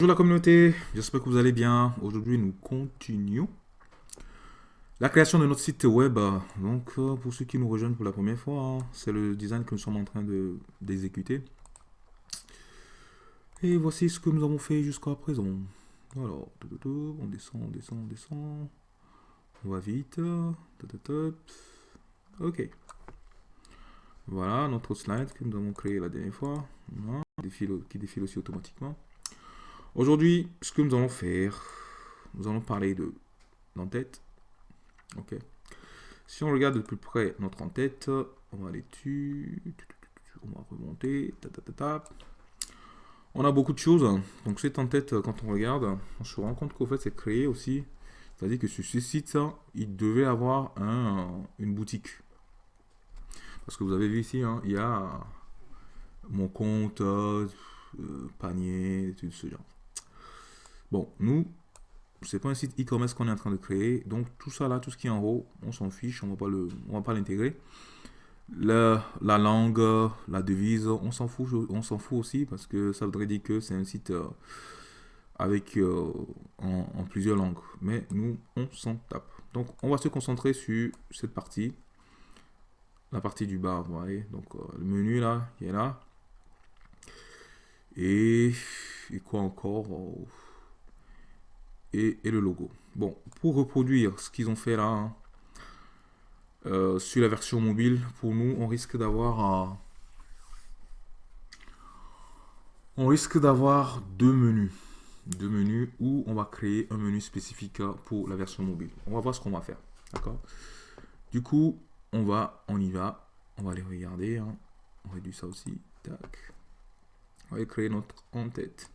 Bonjour la communauté, j'espère que vous allez bien. Aujourd'hui, nous continuons la création de notre site web. Donc, euh, pour ceux qui nous rejoignent pour la première fois, hein, c'est le design que nous sommes en train d'exécuter. Et voici ce que nous avons fait jusqu'à présent. Alors, on descend, on descend, on descend. On va vite. Ok. Voilà notre slide que nous avons créé la dernière fois. qui défile aussi automatiquement. Aujourd'hui, ce que nous allons faire, nous allons parler de l'entête. Ok. Si on regarde de plus près notre en-tête, on va aller dessus, on va remonter, On a beaucoup de choses. Donc cette en-tête, quand on regarde, on se rend compte qu'au fait c'est créé aussi. C'est-à-dire que sur ce site, il devait avoir un, une boutique. Parce que vous avez vu ici, hein, il y a mon compte, euh, panier, tout ce genre. Bon, nous, c'est pas un site e-commerce qu'on est en train de créer. Donc tout ça là, tout ce qui est en haut, on s'en fiche, on va pas le, on va pas l'intégrer. La, la, langue, la devise, on s'en fout, on s'en aussi parce que ça voudrait dire que c'est un site euh, avec euh, en, plusieurs langues. Mais nous, on s'en tape. Donc on va se concentrer sur cette partie, la partie du bas, vous voyez. Donc euh, le menu là, il est là. Et, et quoi encore? Et, le logo. Bon, pour reproduire ce qu'ils ont fait là, hein, euh, sur la version mobile, pour nous, on risque d'avoir on risque d'avoir deux menus. Deux menus où on va créer un menu spécifique pour la version mobile. On va voir ce qu'on va faire. D'accord? Du coup, on va, on y va. On va aller regarder. Hein. On réduit ça aussi. Tac. On va créer notre en-tête.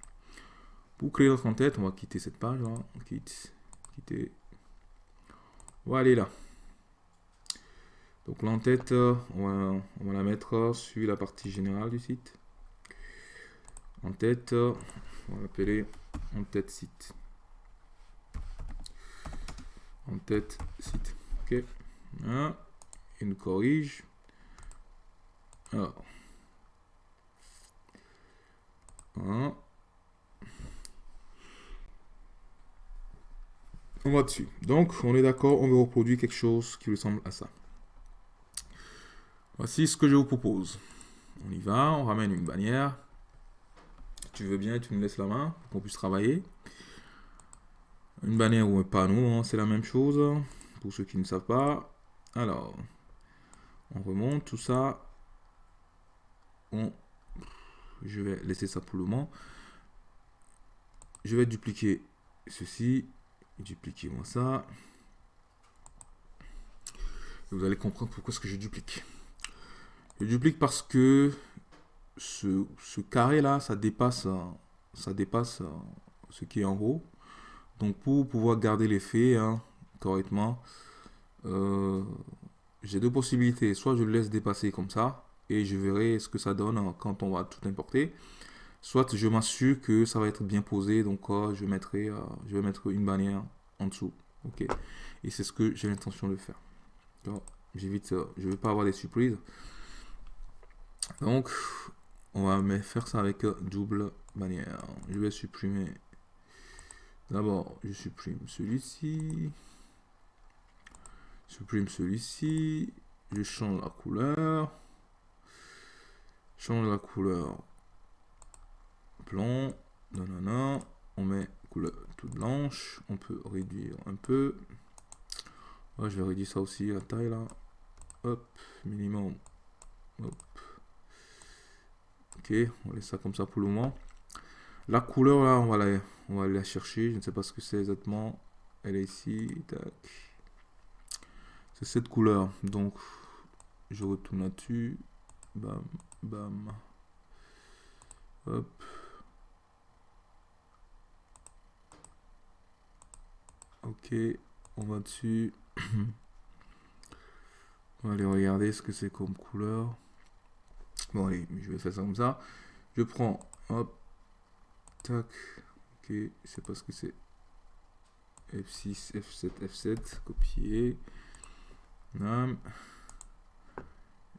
Pour créer notre en-tête, on va quitter cette page. Hein. On quitte, quitter. On va aller là. Donc l'en-tête, on va, la mettre sur la partie générale du site. En-tête, on va l'appeler en-tête site. En-tête site. Ok. Il nous corrige. Alors. On va dessus. Donc, on est d'accord, on veut reproduire quelque chose qui ressemble à ça. Voici ce que je vous propose. On y va, on ramène une bannière. tu veux bien, tu nous laisses la main pour qu'on puisse travailler. Une bannière ou un panneau, hein, c'est la même chose. Pour ceux qui ne savent pas. Alors, on remonte tout ça. Je vais laisser ça pour le moment. Je vais dupliquer ceci Dupliquez-moi ça. vous allez comprendre pourquoi est-ce que je duplique. Je duplique parce que ce, carré là, ça dépasse, ça dépasse ce qui est en haut. Donc pour pouvoir garder l'effet hein, correctement, euh, j'ai deux possibilités. Soit je le laisse dépasser comme ça et je verrai ce que ça donne quand on va tout importer soit je m'assure que ça va être bien posé, donc euh, je, mettrai, euh, je vais mettre une bannière en dessous. Ok. Et c'est ce que j'ai l'intention de faire. J'évite, euh, je ne veux pas avoir des surprises. Donc, on va faire ça avec double bannière. Je vais supprimer. D'abord, je supprime celui-ci. Supprime celui-ci. Je change la couleur. Change la couleur non, non. On met couleur toute blanche. On peut réduire un peu. je vais réduire ça aussi, la taille là. Hop, minimum. Hop. Ok, on laisse ça comme ça pour le moment. La couleur là, on va la, on va aller la chercher. Je ne sais pas ce que c'est exactement. Elle est ici. C'est cette couleur. Donc, je retourne là-dessus. Bam, bam. Hop. Ok, on va dessus. on va aller regarder ce que c'est comme couleur. Bon allez, je vais faire ça comme ça. Je prends, hop, tac, ok, je sais pas ce que c'est. F6, F7, F7, copier. Nam.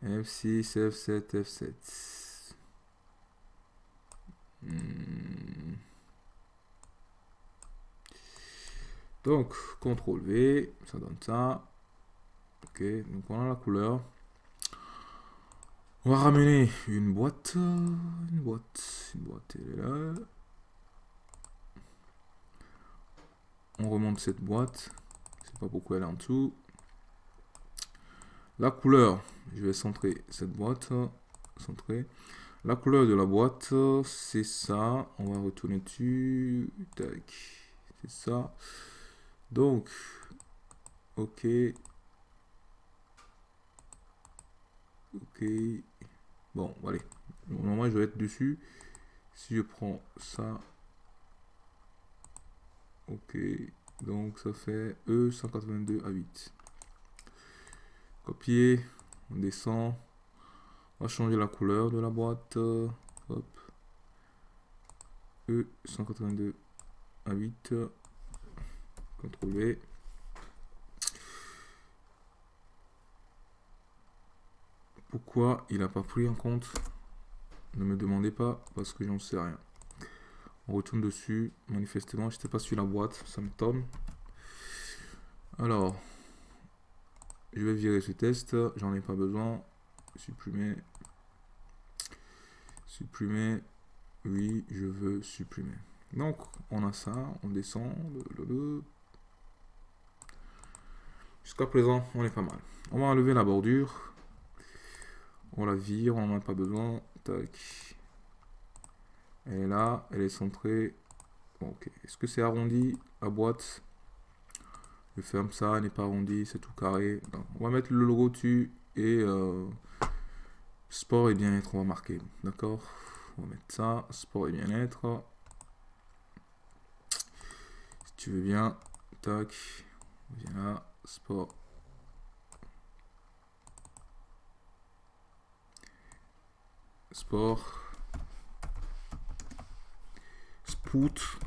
F6, F7, F7. Donc, CTRL V, ça donne ça. Ok, donc on la couleur. On va ramener une boîte. Une boîte. Une boîte, elle est là. On remonte cette boîte. Je sais pas pourquoi elle est en dessous. La couleur, je vais centrer cette boîte. Centrer. La couleur de la boîte, c'est ça. On va retourner dessus. Tac. C'est ça. Donc, ok. Ok. Bon, allez. Normalement, je vais être dessus. Si je prends ça. Ok. Donc, ça fait E182 à 8. Copier. On descend. On va changer la couleur de la boîte. Hop. E182 à 8. V. Pourquoi il n'a pas pris en compte? Ne me demandez pas, parce que j'en sais rien. On retourne dessus. Manifestement, je n'étais pas sur la boîte. Ça me tombe. Alors, je vais virer ce test. J'en ai pas besoin. Supprimer. Supprimer. Oui, je veux supprimer. Donc, on a ça. On descend. Jusqu'à présent, on est pas mal. On va enlever la bordure. On la vire, on n'en a pas besoin. Tac. Elle est là, elle est centrée. ok. Est-ce que c'est arrondi la boîte Je ferme ça, elle n'est pas arrondi, c'est tout carré. on va mettre le logo dessus et euh, sport et bien-être, on va marquer. D'accord? On va mettre ça, sport et bien-être. Si tu veux bien, tac, viens là, sport sport, spout,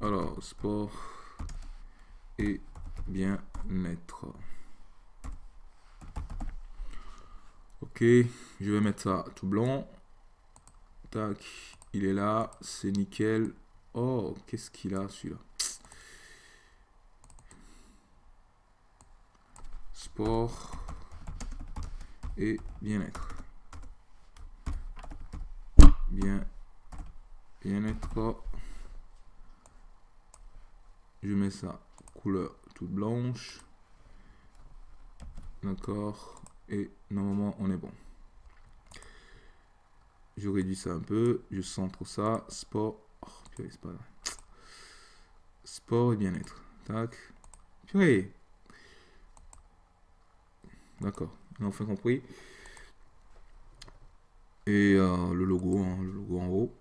alors sport et bien-être. Ok, je vais mettre ça tout blanc. Tac, il est là, c'est nickel. Oh, qu'est-ce qu'il a celui-là? Et bien-être. Bien, bien-être. Je mets ça couleur toute blanche. D'accord. Et normalement, on est bon. Je réduis ça un peu. Je centre ça. Sport. Oh, Sport et bien-être. Tac. Purée. D'accord enfin compris. Et euh, le logo, hein, le logo en haut.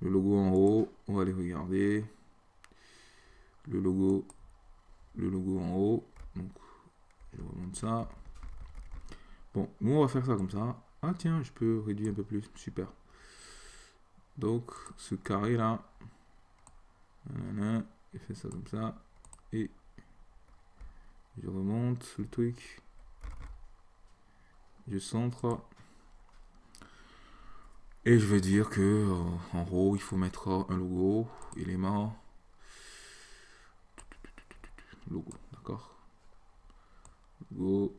Le logo en haut, on va aller regarder. Le logo, le logo en haut. Donc, je remonte ça. Bon, nous on va faire ça comme ça. Ah tiens, je peux réduire un peu plus. Super. Donc, ce carré là, il fait ça comme ça. Et je remonte le truc. Je centre. Et je vais dire que euh, en haut, il faut mettre un logo, élément, logo, d'accord Logo.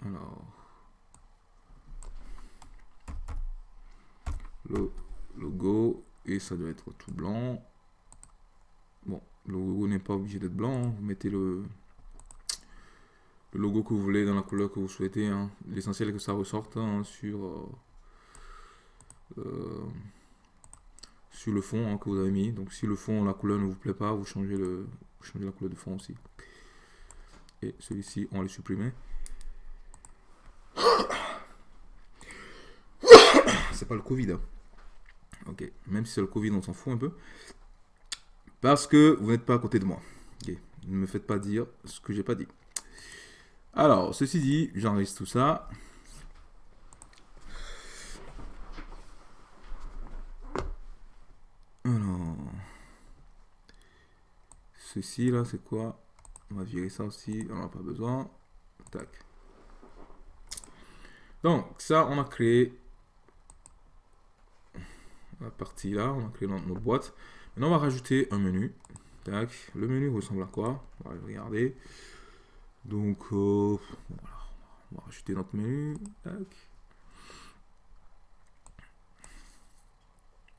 Alors. Le logo et ça doit être tout blanc. Bon, le logo n'est pas obligé d'être blanc. Hein. Vous mettez le, logo que vous voulez dans la couleur que vous souhaitez. Hein. L'essentiel est que ça ressorte hein, sur, euh, euh, sur le fond que vous avez mis. Donc si le fond, la couleur ne vous plaît pas, vous changez, le, vous changez la couleur de fond aussi. Et celui-ci, on va le supprimer. C'est pas le Covid. Même si c'est le Covid, on s'en fout un peu. Parce que vous n'êtes pas à côté de moi. Ne me faites pas dire ce que j'ai pas dit. Alors, ceci dit, j'enregistre tout ça. Alors, ceci là, c'est quoi? On va virer ça aussi, on n'en a pas besoin. Tac. Donc, ça, on a créé la partie là, on a créé notre, boîte. Maintenant, on va rajouter un menu. Le menu ressemble à quoi? On va regarder. Donc, euh. On va rajouter notre menu. Tac.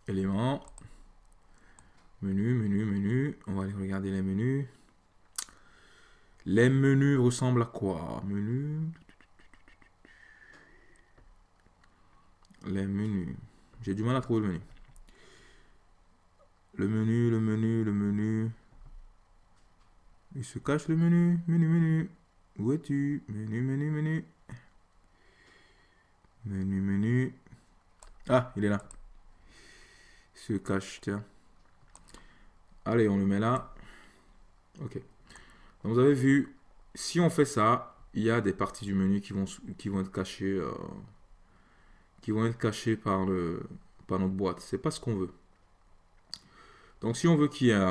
Éléments. Menu, menu, menu. On va aller regarder les menus. Les menus ressemblent à quoi? Menu. Les menus. J'ai du mal à trouver le menu. Le menu, le menu, le menu. Il se cache le menu. Menu, menu. Où es-tu? Menu, menu, menu. Menu, menu. Ah, il est là. Il se cache, tiens. Allez, on le met là. Ok. Donc, vous avez vu, si on fait ça, il y a des parties du menu qui vont, qui vont être cachées, euh, qui vont être cachées par, le, par notre boîte. C'est pas ce qu'on veut. Donc, si on veut qu'il y ait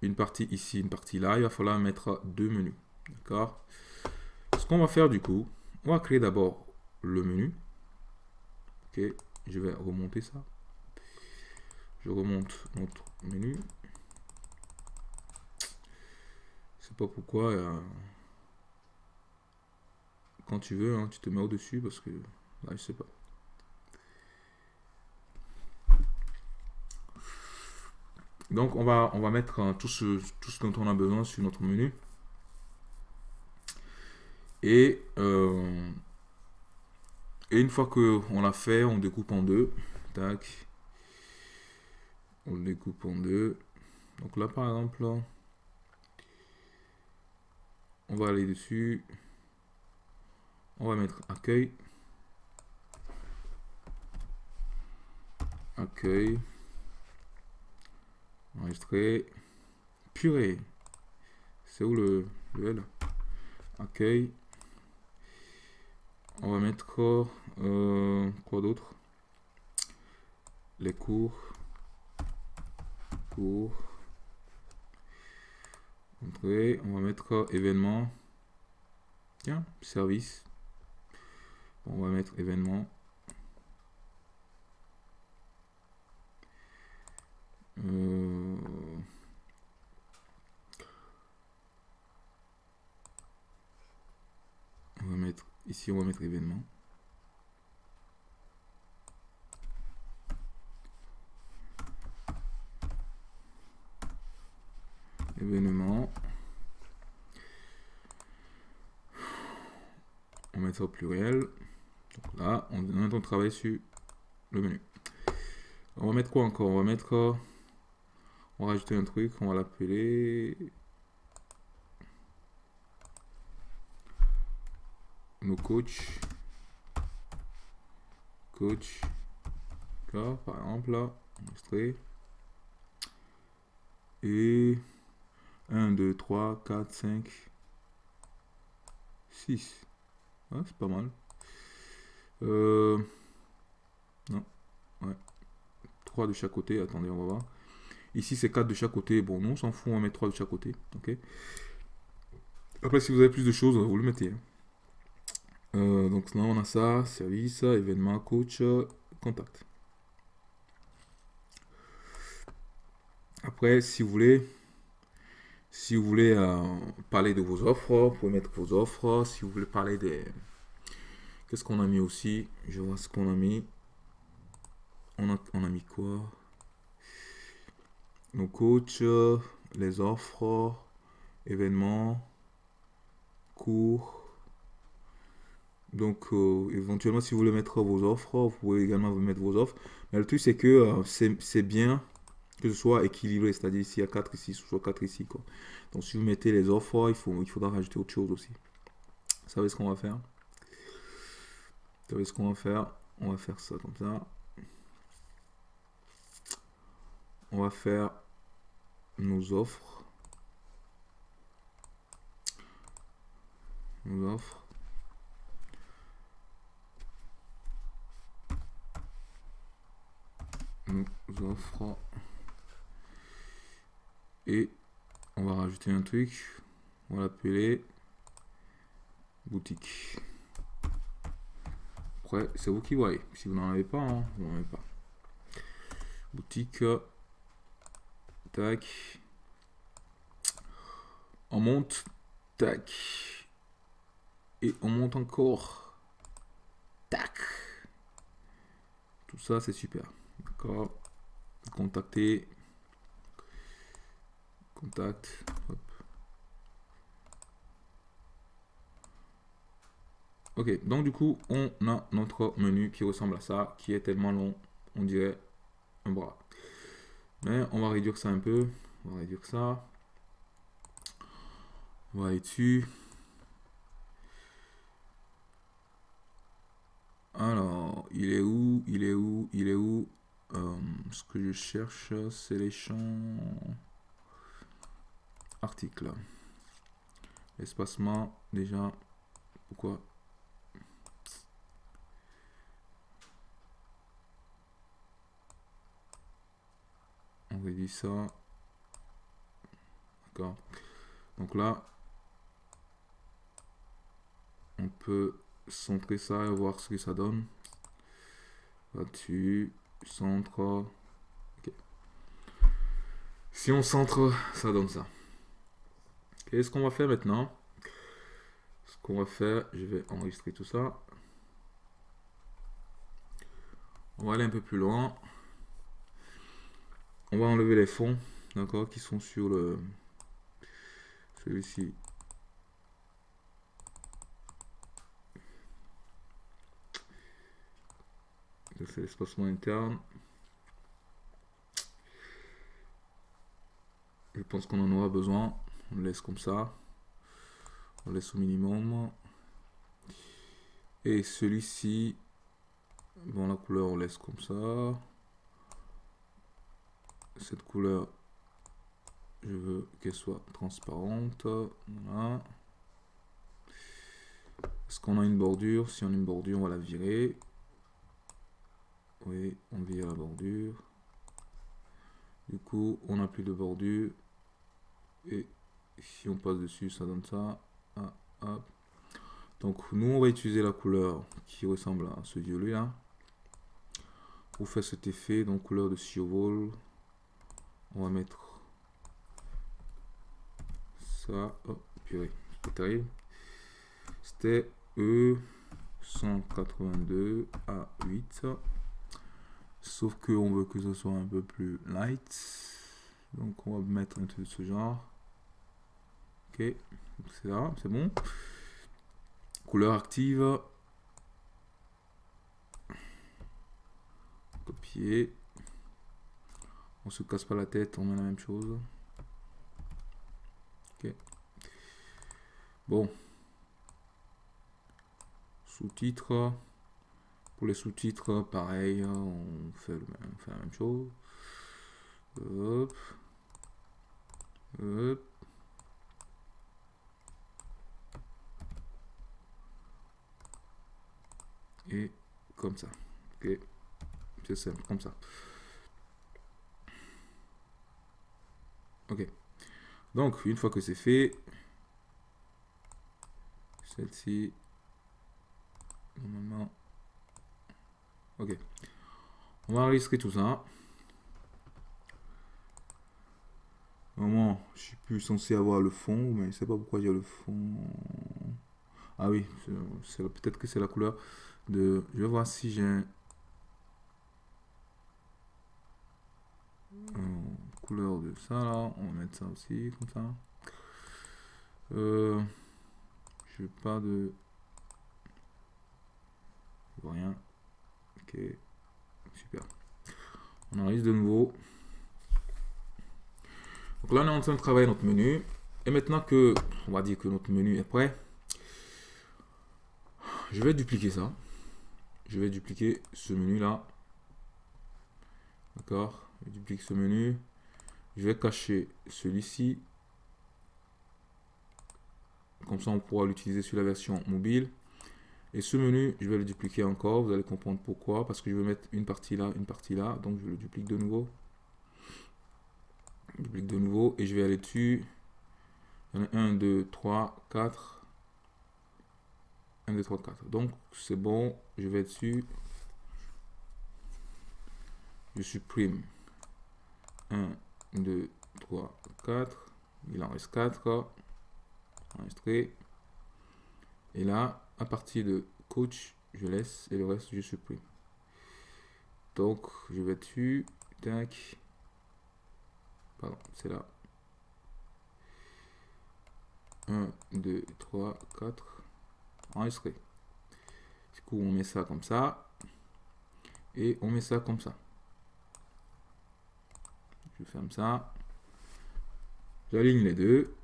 une partie ici, une partie là, il va falloir mettre deux menus. D'accord? Ce qu'on va faire du coup, on va créer d'abord le menu. Ok, je vais remonter ça. Je remonte notre menu. pas pourquoi. Euh, quand tu veux, hein, tu te mets au-dessus parce que là, je sais pas. Donc on va, on va mettre euh, tout, ce, tout dont on a besoin sur notre menu. Et, euh, une fois que on l'a fait, on découpe en deux. Tac. On découpe en deux. Donc là par exemple, on va aller dessus. On va mettre accueil. Accueil. Purée. C'est où le, L? Accueil. On va mettre euh, quoi d'autre? Les cours. Cours on va mettre événement. Tiens, service. on va mettre événement. Va mettre ici, on va mettre événement. événement. On met ça au pluriel. Donc là, on train de travailler sur le menu. On va mettre quoi encore? On va mettre... On va rajouter un truc, on va l'appeler... Nos coachs. Coach. Là, par exemple, là, enregistré. Et 1, 2, 3, 4, 5, 6. c'est pas mal. Euh, non. Ouais. 3 de chaque côté. Attendez, on va voir. Ici, c'est 4 de chaque côté. Bon, non, on s'en fout. On va mettre 3 de chaque côté. Ok. Après, si vous avez plus de choses, vous le mettez. Hein. Euh, donc là, on a ça. Service, événement, coach, contact. Après, si vous voulez, si vous voulez euh, parler de vos offres, vous pouvez mettre vos offres. Si vous voulez parler des... Qu'est-ce qu'on a mis aussi? Je vois ce qu'on a mis. On a, on a mis quoi? Nos coachs, les offres, événements, cours. Donc, euh, éventuellement, si vous voulez mettre vos offres, vous pouvez également vous mettre vos offres. Mais le truc, c'est que euh, c'est bien que ce soit équilibré, c'est-à-dire ici a 4 ici, soit 4 ici. Quoi. Donc si vous mettez les offres, il, faut, il faudra rajouter autre chose aussi. Vous savez ce qu'on va faire? Vous savez ce qu'on va faire? On va faire ça comme ça. On va faire nos offres. Nos offres. Nos offres. Et on va rajouter un truc. On va l'appeler boutique. après, c'est vous qui voyez. Si vous n'en avez pas, hein, vous n'en avez pas. Boutique. Tac. On monte. Tac. Et on monte encore. Tac. Tout ça, c'est super. Contacter. Contact. Ok, donc du coup, on a notre menu qui ressemble à ça, qui est tellement long, on dirait un bras. Mais on va réduire ça un peu. On va réduire ça. On va aller dessus. Alors, il est où Il est où Il est où? Euh, Ce que je cherche, c'est les champs articles. Espacement, déjà, pourquoi? On réduit ça. D'accord. Donc là, on peut centrer ça et voir ce que ça donne. Là-dessus, centre. Si on centre, ça donne ça. Qu'est-ce qu'on va faire maintenant? Ce qu'on va faire, je vais enregistrer tout ça. On va aller un peu plus loin. On va enlever les fonds, d'accord, qui sont sur le celui-ci. C'est l'espacement interne. Je pense qu'on en aura besoin. On laisse comme ça. On laisse au minimum. Et celui-ci, bon la couleur on laisse comme ça. Cette couleur, je veux qu'elle soit transparente. Voilà. Est-ce qu'on a une bordure? Si on a une bordure, on va la virer. Oui, on vire la bordure. Du coup, on n'a plus de bordure. Et si on passe dessus, ça donne ça. Ah, Donc, nous, on va utiliser la couleur qui ressemble à ce violet là. Pour faire cet effet, donc couleur de survol. On va mettre ça. Oh, purée, c'est terrible. C'était E182 à 8. Sauf que on veut que ce soit un peu plus light. Donc on va mettre un truc de ce genre. Ok, c'est là, c'est bon. Couleur active. Copier. On se casse pas la tête, on met la même chose. Ok. Bon. Sous-titres. Les sous-titres, pareil, on fait, la même chose. Hop. Hop. Et comme ça. Ok. C'est simple, comme ça. Ok. Donc, une fois que c'est fait, celle-ci, normalement, Ok. On va enregistrer tout ça. Normalement, je suis plus censé avoir le fond, mais je sais pas pourquoi j'ai le fond. Ah oui, peut-être que c'est la couleur de... Je vais voir si j'ai un... couleur de ça là. On va mettre ça aussi, comme ça. Euh, je pas de... Je super. On enregistre de nouveau. Donc là, on est en train de travailler notre menu. Et maintenant que, on va dire que notre menu est prêt, je vais dupliquer ça. Je vais dupliquer ce menu là. D'accord Je duplique ce menu. Je vais cacher celui-ci. Comme ça, on pourra l'utiliser sur la version mobile. Et ce menu, je vais le dupliquer encore. Vous allez comprendre pourquoi. Parce que je vais mettre une partie là, une partie là. Donc, je le duplique de nouveau. Je duplique de nouveau. Et je vais aller dessus. Il y en a 1, 2, 3, 4. 1, 2, 3, 4. Donc, c'est bon. Je vais dessus. Je supprime 1, 2, 3, 4. Il en reste 4. Enregistré. Et là, à partir de coach, je laisse et le reste, je supprime. Donc, je vais dessus. Tac. Pardon, c'est là. 1, 2, 3, 4. Enregistré. Du coup, on met ça comme ça. Et on met ça comme ça. Je ferme ça. J'aligne les deux.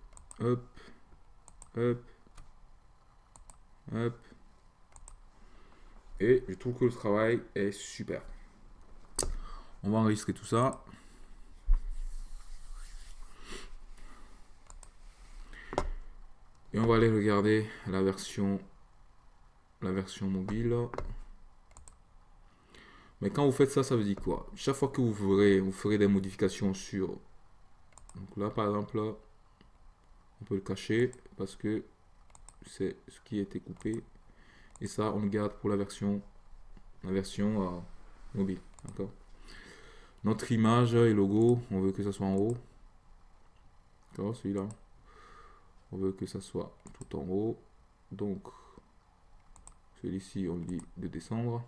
Hop. Hop. Et je trouve que le travail est super. On va enregistrer tout ça. Et on va aller regarder la version, la version mobile. Mais quand vous faites ça, ça veut dire quoi? Chaque fois que vous ferez, vous ferez des modifications sur... Donc là, par exemple, on peut le cacher parce que c'est ce qui a été coupé. Et ça, on le garde pour la version, la version euh, mobile. Notre image et logo, on veut que ça soit en haut. Celui-là. On veut que ça soit tout en haut. Donc, celui-ci, on dit de descendre.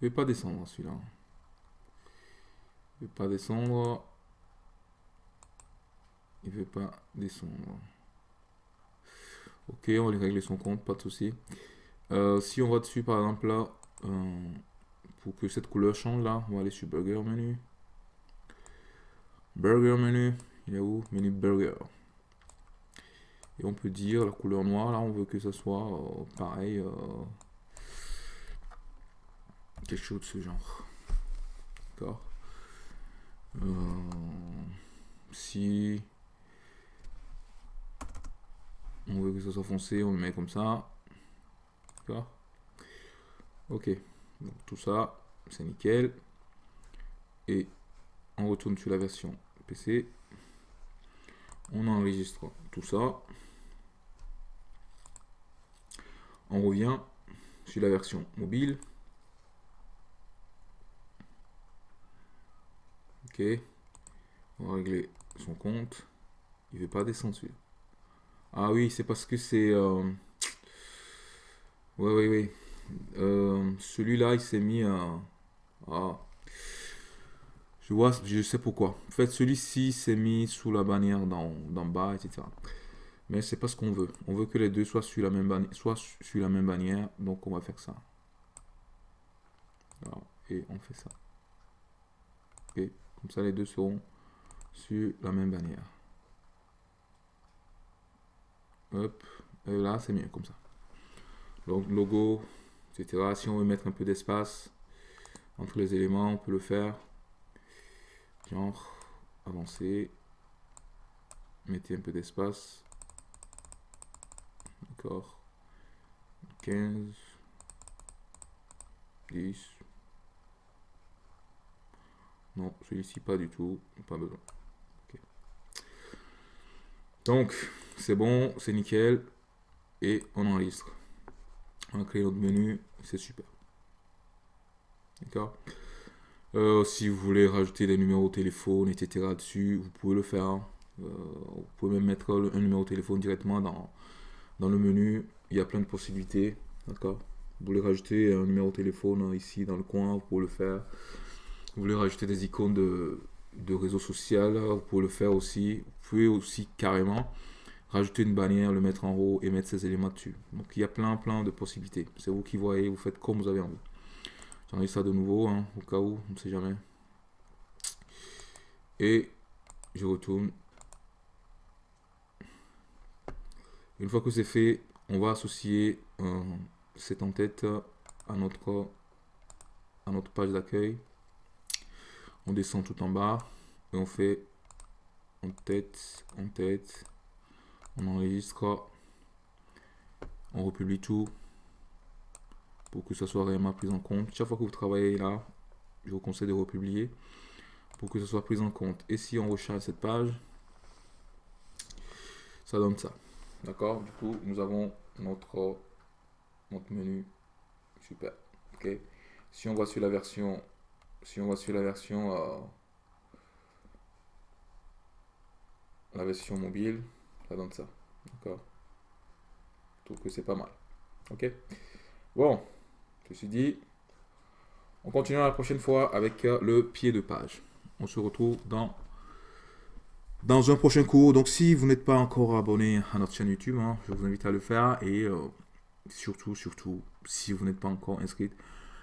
Ne veut pas descendre celui-là. Il ne veut pas descendre. Il veut pas descendre. Ok, on va lui régler son compte, pas de souci. Euh, si on va dessus, par exemple, là, euh, pour que cette couleur change, là, on va aller sur Burger Menu. Burger Menu, il est où? Menu Burger. Et on peut dire la couleur noire, là, on veut que ça soit euh, pareil. quelque chose de ce genre. D'accord Si on veut que ça soit foncé, on le met comme ça. D'accord Ok. Tout ça, c'est nickel. Et on retourne sur la version PC. On enregistre tout ça. On revient sur la version mobile. Ok. On va régler son compte. Il ne veut pas descendre celui ah oui, c'est parce que c'est... Oui, oui, oui. Celui-là, il s'est mis. Ah. Je vois, je sais pourquoi. En fait, celui-ci s'est mis sous la bannière d'en bas, etc. Mais c'est pas ce qu'on veut. On veut que les deux soient sur la même bannière, soit sur la même bannière. Donc, on va faire ça. et on fait ça. Ok. Comme ça, les deux seront sur la même bannière. Hop, et là c'est mieux comme ça. Donc logo, etc. Si on veut mettre un peu d'espace entre les éléments, on peut le faire. Genre, avancer. Mettez un peu d'espace. D'accord. 15. 10. Non, celui-ci pas du tout. Pas besoin. Donc, c'est bon, c'est nickel. Et on enregistre. On va créer notre menu, c'est super. D'accord? Euh, Si vous voulez rajouter des numéros de téléphone, etc. dessus, vous pouvez le faire. Euh, vous pouvez même mettre un numéro de téléphone directement dans, dans le menu. Il y a plein de possibilités. D'accord? Vous voulez rajouter un numéro de téléphone ici dans le coin, vous pouvez le faire. Vous voulez rajouter des icônes de, de réseau social, vous pouvez le faire aussi. Vous pouvez aussi carrément rajouter une bannière, le mettre en haut et mettre ces éléments dessus. Donc il y a plein plein de possibilités. C'est vous qui voyez, vous faites comme vous avez envie. J'en ai ça de nouveau, hein, au cas où, on ne sait jamais. Et je retourne. Une fois que c'est fait, on va associer euh, cette en-tête à notre, à notre page d'accueil. On descend tout en bas et on fait en tête, en tête, on enregistre, on republie tout pour que ça soit réellement pris en compte. Chaque fois que vous travaillez là, je vous conseille de republier pour que ça soit pris en compte. Et si on recharge cette page, ça donne ça. D'accord? Du coup, nous avons notre, menu. Super. Ok? Si on va sur la version, si on va sur la version, euh, la version mobile, ça donne ça. D'accord? Je trouve que c'est pas mal. Ok? Bon, ceci dit, on continue la prochaine fois avec euh, le pied de page. On se retrouve dans, dans un prochain cours. Donc si vous n'êtes pas encore abonné à notre chaîne YouTube, hein, je vous invite à le faire. Et euh, surtout, surtout, si vous n'êtes pas encore inscrit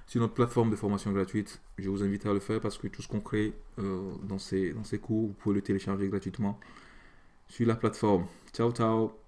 sur notre plateforme de formation gratuite, je vous invite à le faire parce que tout ce qu'on crée euh, dans, ces, dans ces cours, vous pouvez le télécharger gratuitement sur la plateforme. Ciao, ciao